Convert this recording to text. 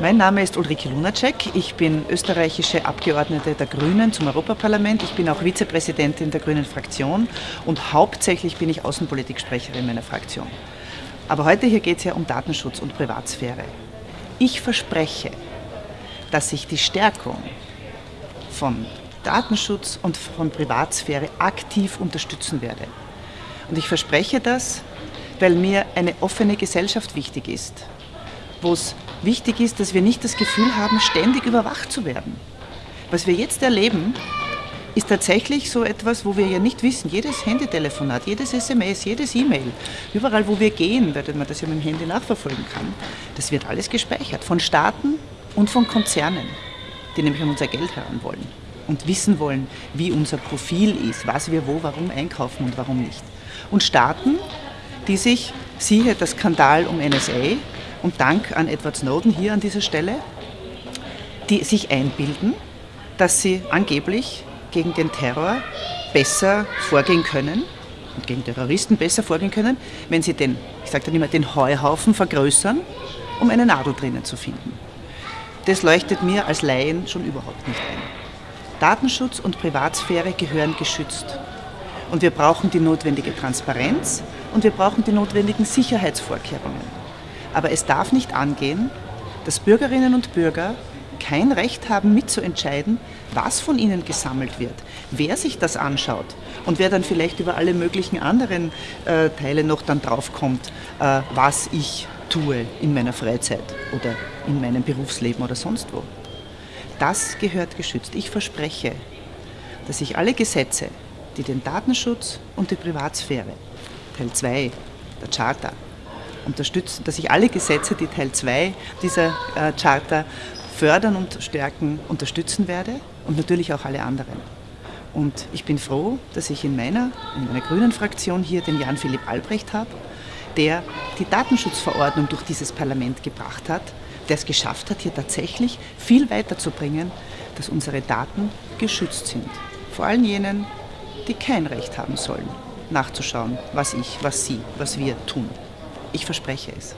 Mein Name ist Ulrike Lunacek. Ich bin österreichische Abgeordnete der Grünen zum Europaparlament. Ich bin auch Vizepräsidentin der Grünen Fraktion und hauptsächlich bin ich Außenpolitiksprecherin meiner Fraktion. Aber heute hier geht es ja um Datenschutz und Privatsphäre. Ich verspreche, dass ich die Stärkung von Datenschutz und von Privatsphäre aktiv unterstützen werde. Und ich verspreche das, weil mir eine offene Gesellschaft wichtig ist, wo es wichtig ist, dass wir nicht das Gefühl haben, ständig überwacht zu werden. Was wir jetzt erleben, ist tatsächlich so etwas, wo wir ja nicht wissen, jedes Handytelefonat, jedes SMS, jedes E-Mail, überall wo wir gehen, weil man das ja mit dem Handy nachverfolgen kann, das wird alles gespeichert von Staaten und von Konzernen, die nämlich an unser Geld heran wollen und wissen wollen, wie unser Profil ist, was wir wo, warum einkaufen und warum nicht. Und Staaten, die sich, siehe der Skandal um NSA, und Dank an Edward Snowden hier an dieser Stelle, die sich einbilden, dass sie angeblich gegen den Terror besser vorgehen können und gegen Terroristen besser vorgehen können, wenn sie den, ich sage dann immer, den Heuhaufen vergrößern, um eine Nadel drinnen zu finden. Das leuchtet mir als Laien schon überhaupt nicht ein. Datenschutz und Privatsphäre gehören geschützt. Und wir brauchen die notwendige Transparenz und wir brauchen die notwendigen Sicherheitsvorkehrungen. Aber es darf nicht angehen, dass Bürgerinnen und Bürger kein Recht haben mitzuentscheiden, was von ihnen gesammelt wird, wer sich das anschaut und wer dann vielleicht über alle möglichen anderen äh, Teile noch dann draufkommt, äh, was ich tue in meiner Freizeit oder in meinem Berufsleben oder sonst wo. Das gehört geschützt. Ich verspreche, dass ich alle Gesetze, die den Datenschutz und die Privatsphäre, Teil 2 der Charta, unterstützen, dass ich alle Gesetze, die Teil 2 dieser äh, Charta fördern und stärken, unterstützen werde und natürlich auch alle anderen. Und ich bin froh, dass ich in meiner, in meiner grünen Fraktion hier den Jan-Philipp Albrecht habe, der die Datenschutzverordnung durch dieses Parlament gebracht hat, der es geschafft hat, hier tatsächlich viel weiterzubringen, dass unsere Daten geschützt sind. Vor allem jenen, die kein Recht haben sollen, nachzuschauen, was ich, was Sie, was wir tun. Ich verspreche es.